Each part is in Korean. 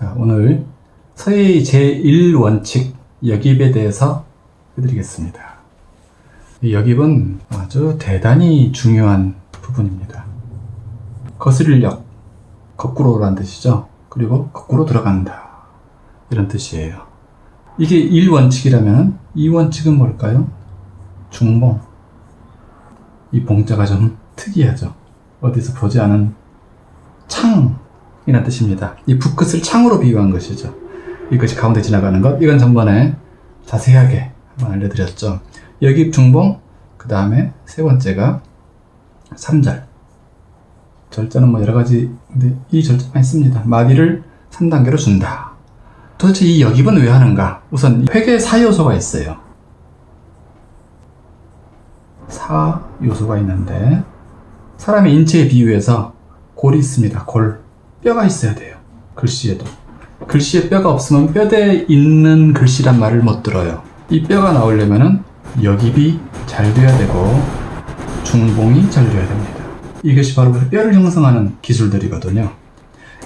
자, 오늘 서예의 제1원칙 여깁에 대해서 해드리겠습니다. 이 여깁은 아주 대단히 중요한 부분입니다. 거스릴력, 거꾸로란 뜻이죠. 그리고 거꾸로 들어간다. 이런 뜻이에요. 이게 1원칙이라면 2원칙은 뭘까요? 중봉. 이 봉자가 좀 특이하죠. 어디서 보지 않은 창 이라는 뜻입니다. 이 붓끝을 창으로 비유한 것이죠. 이것이 가운데 지나가는 것. 이건 전번에 자세하게 한번 알려드렸죠. 여기 중봉, 그 다음에 세 번째가 3절. 절자는 뭐 여러 가지, 근데 이 절자만 있습니다. 마디를 3단계로 준다. 도대체 이 여깁은 왜 하는가? 우선 회계 4요소가 있어요. 4요소가 있는데, 사람의 인체에 비유해서 골이 있습니다. 골. 뼈가 있어야 돼요. 글씨에도. 글씨에 뼈가 없으면 뼈대에 있는 글씨란 말을 못 들어요. 이 뼈가 나오려면은 여깁이 잘 돼야 되고 중봉이 잘 돼야 됩니다. 이것이 바로 뼈를 형성하는 기술들이거든요.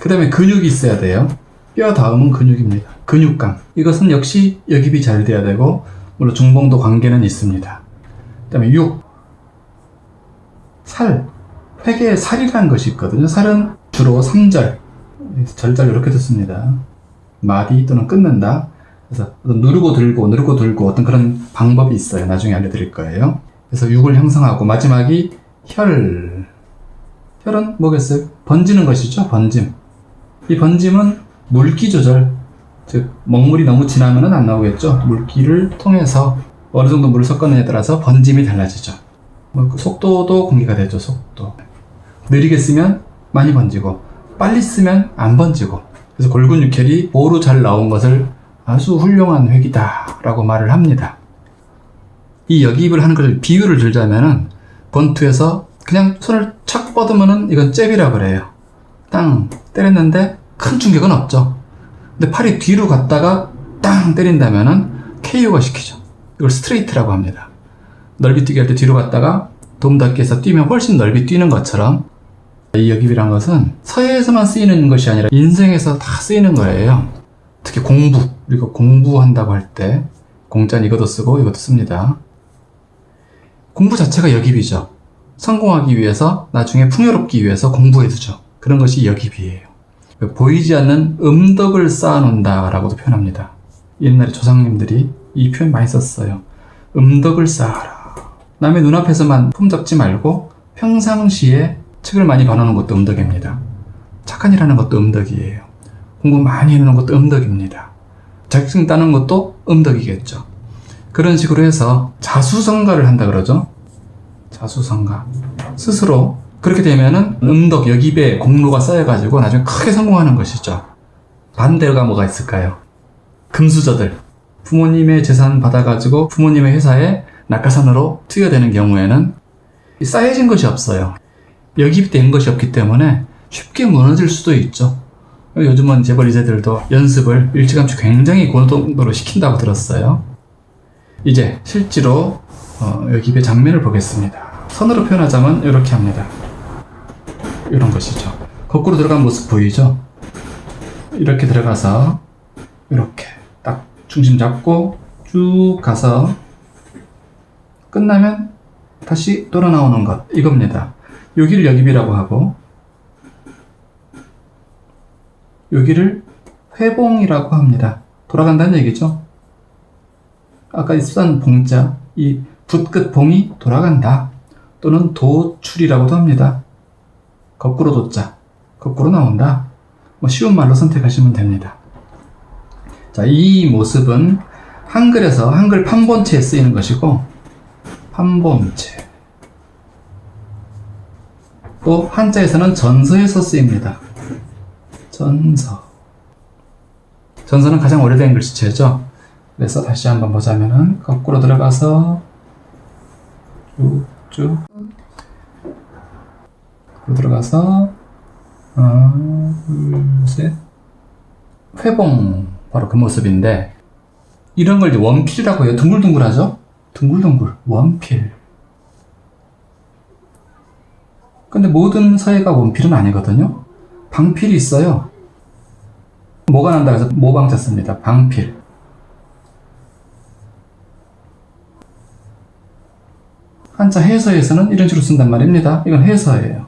그 다음에 근육이 있어야 돼요. 뼈 다음은 근육입니다. 근육감. 이것은 역시 여깁이 잘 돼야 되고 물론 중봉도 관계는 있습니다. 그 다음에 육, 살, 회계에 살이라는 것이 있거든요. 살은 주로 3절, 절자를 이렇게 듣습니다. 마디 또는 끊는다. 그래서 누르고 들고 누르고 들고 어떤 그런 방법이 있어요. 나중에 알려드릴 거예요. 그래서 육을 형성하고 마지막이 혈. 혈은 뭐겠어요? 번지는 것이죠. 번짐. 이 번짐은 물기 조절. 즉 먹물이 너무 진하면 안 나오겠죠. 물기를 통해서 어느 정도 물을 섞었느냐에 따라서 번짐이 달라지죠. 뭐 속도도 공개가 되죠. 속도. 느리게 쓰면 많이 번지고 빨리 쓰면 안 번지고. 그래서 골근 육혈이 보로 잘 나온 것을 아주 훌륭한 획이다 라고 말을 합니다. 이 여기입을 하는 걸 비유를 들자면은 권투에서 그냥 손을 착 뻗으면은 이건 잽이라 그래요. 땅 때렸는데 큰 충격은 없죠. 근데 팔이 뒤로 갔다가 땅 때린다면은 KO가 시키죠. 이걸 스트레이트라고 합니다. 넓이 뛰기 할 때 뒤로 갔다가 도움 닫기 해서 뛰면 훨씬 넓이 뛰는 것처럼 이 여깁이란 것은 서예에서만 쓰이는 것이 아니라 인생에서 다 쓰이는 거예요. 특히 공부, 우리가 공부한다고 할 때 공짜는 이것도 쓰고 이것도 씁니다. 공부 자체가 여깁이죠. 성공하기 위해서 나중에 풍요롭기 위해서 공부해두죠. 그런 것이 여깁이에요. 보이지 않는 음덕을 쌓아놓는다 라고도 표현합니다. 옛날에 조상님들이 이 표현 많이 썼어요. 음덕을 쌓아라. 남의 눈앞에서만 품잡지 말고 평상시에 책을 많이 봐놓는 것도 음덕입니다. 착한 일 하는 것도 음덕이에요. 공부 많이 해놓는 것도 음덕입니다. 자격증 따는 것도 음덕이겠죠. 그런 식으로 해서 자수성가를 한다 그러죠. 자수성가. 스스로 그렇게 되면은 음덕, 여기배, 공로가 쌓여가지고 나중에 크게 성공하는 것이죠. 반대가 뭐가 있을까요? 금수저들. 부모님의 재산 받아가지고 부모님의 회사에 낙하산으로 투여되는 경우에는 쌓여진 것이 없어요. 여기된 것이 없기 때문에 쉽게 무너질 수도 있죠. 요즘은 재벌 이세들도 연습을 일찌감치 굉장히 고동도로 시킨다고 들었어요. 이제 실제로 어, 여기의 장면을 보겠습니다. 선으로 표현하자면 이렇게 합니다. 이런 것이죠. 거꾸로 들어간 모습 보이죠? 이렇게 들어가서 이렇게 딱 중심 잡고 쭉 가서 끝나면 다시 돌아 나오는 것 이겁니다. 여기를 여깁이라고 하고 여기를 회봉이라고 합니다. 돌아간다는 얘기죠. 아까 쓰던 봉자, 이 붓끝 봉이 돌아간다. 또는 도출이라고도 합니다. 거꾸로 도자, 거꾸로 나온다. 뭐 쉬운 말로 선택하시면 됩니다. 자, 이 모습은 한글에서 한글 판본체에 쓰이는 것이고 판본체 또 한자에서는 전서에서 쓰입니다. 전서. 전서는 가장 오래된 글씨체죠. 그래서 다시 한번 보자면은 거꾸로 들어가서 쭉쭉 들어가서 하나 둘셋 회봉 바로 그 모습인데 이런 걸 이제 원필이라고 해요. 둥글둥글하죠? 둥글둥글 원필 근데 모든 서예가 원필은 아니거든요. 방필이 있어요. 뭐가 난다 해서 모방자 씁니다. 방필. 한자 해서에서는 이런 식으로 쓴단 말입니다. 이건 해서예요.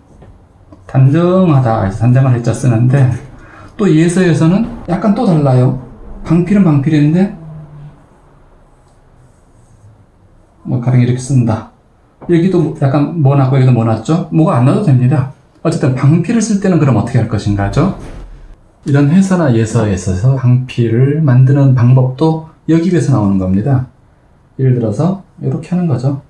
단정하다, 단정한 해자 쓰는데, 또 예서에서는 약간 또 달라요. 방필은 방필인데, 뭐, 가령 이렇게 쓴다. 여기도 약간 뭐 났고, 여기도 뭐 났죠? 뭐가 안 나도 됩니다. 어쨌든 방필을 쓸 때는 그럼 어떻게 할 것인가죠? 이런 해서나 예서에 있어서 방필을 만드는 방법도 여기에서 나오는 겁니다. 예를 들어서 이렇게 하는 거죠.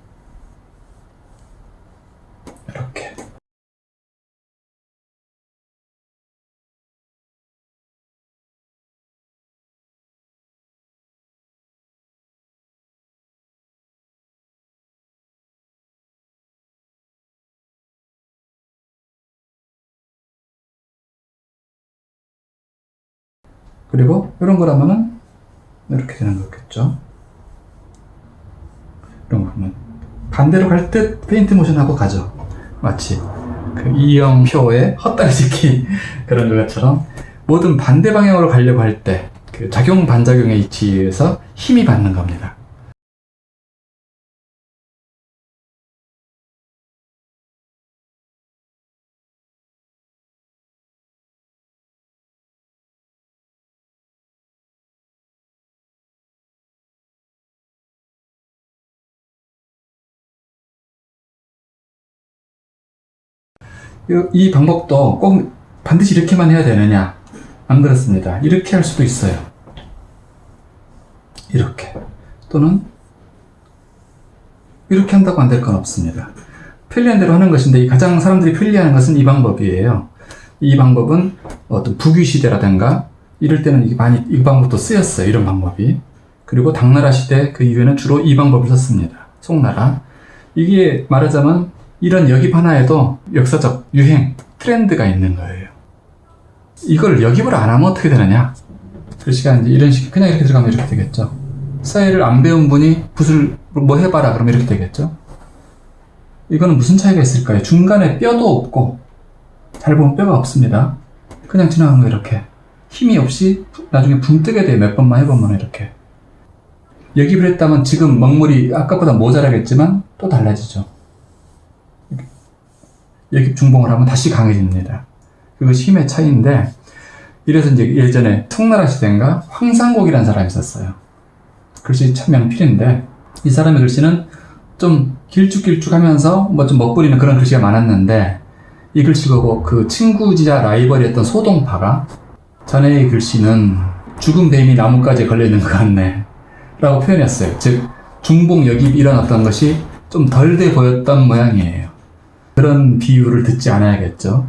그리고 이런 거라면은 이렇게 되는 거겠죠. 이런 거 보면 반대로 갈듯 페인트 모션하고 가죠. 마치 그 이영표의 헛다리 짚기 그런 것처럼 모든 반대 방향으로 가려고 할 때 그 작용 반작용의 이치에서 힘이 받는 겁니다. 이, 이 방법도 꼭 반드시 이렇게만 해야 되느냐? 안 그렇습니다. 이렇게 할 수도 있어요. 이렇게. 또는 이렇게 한다고 안 될 건 없습니다. 편리한 대로 하는 것인데 이 가장 사람들이 편리하는 것은 이 방법이에요. 이 방법은 어떤 북위 시대라든가 이럴 때는 많이 이 방법도 쓰였어요. 이런 방법이. 그리고 당나라 시대 그 이후에는 주로 이 방법을 썼습니다. 송나라. 이게 말하자면 이런 역입 하나에도 역사적 유행, 트렌드가 있는 거예요. 이걸 역입을 안 하면 어떻게 되느냐? 글씨가 이제 이런 식, 그냥 이렇게 들어가면 이렇게 되겠죠. 사회를 안 배운 분이 붓을 뭐 해봐라 그러면 이렇게 되겠죠. 이거는 무슨 차이가 있을까요? 중간에 뼈도 없고, 잘 보면 뼈가 없습니다. 그냥 지나가는 거 이렇게. 힘이 없이 나중에 붕 뜨게 돼요. 몇 번만 해보면 이렇게. 역입을 했다면 지금 먹물이 아까보다 모자라겠지만 또 달라지죠. 이렇게 중봉을 하면 다시 강해집니다. 그것이 힘의 차이인데, 이래서 이제 예전에 청나라 시대인가 황상곡이라는 사람이 있었어요. 글씨 참 명필인데, 이 사람의 글씨는 좀 길쭉길쭉하면서 뭐좀 멋부리는 그런 글씨가 많았는데, 이 글씨 보고 그 친구지자 라이벌이었던 소동파가 자네의 글씨는 죽은 뱀이 나뭇가지에 걸려있는 것 같네. 라고 표현했어요. 즉, 중봉 역입이 일어났던 것이 좀 덜 돼 보였던 모양이에요. 그런 비유를 듣지 않아야겠죠.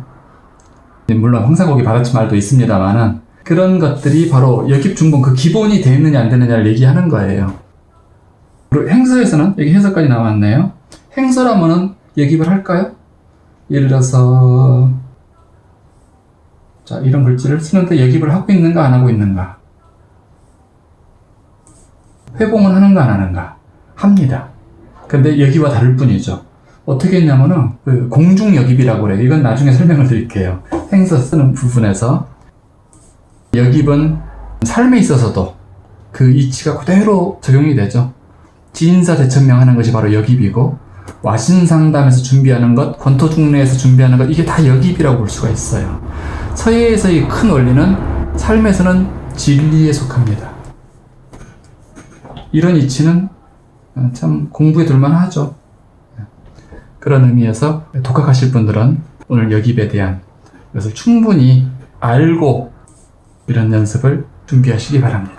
물론 황사곡이 받아친 말도 있습니다만은 그런 것들이 바로 역입 중봉 그 기본이 돼 있느냐 안 되느냐를 얘기하는 거예요. 그리고 행서에서는 여기 해석까지 나왔네요. 행서라면은 역입을 할까요? 예를 들어서 자 이런 글씨를 쓰는데 역입을 하고 있는가 안 하고 있는가 회봉은 하는가 안 하는가 합니다. 근데 여기와 다를 뿐이죠. 어떻게 했냐면은 그 공중역입이라고 그래요. 이건 나중에 설명을 드릴게요. 행서 쓰는 부분에서 역입은 삶에 있어서도 그 이치가 그대로 적용이 되죠. 지인사 대천명 하는 것이 바로 역입이고 와신상담에서 준비하는 것, 권토중례에서 준비하는 것 이게 다 역입이라고 볼 수가 있어요. 서예에서의 큰 원리는 삶에서는 진리에 속합니다. 이런 이치는 참 공부에 둘만하죠. 그런 의미에서 독학하실 분들은 오늘 역입에 대한 것을 충분히 알고 이런 연습을 준비하시기 바랍니다.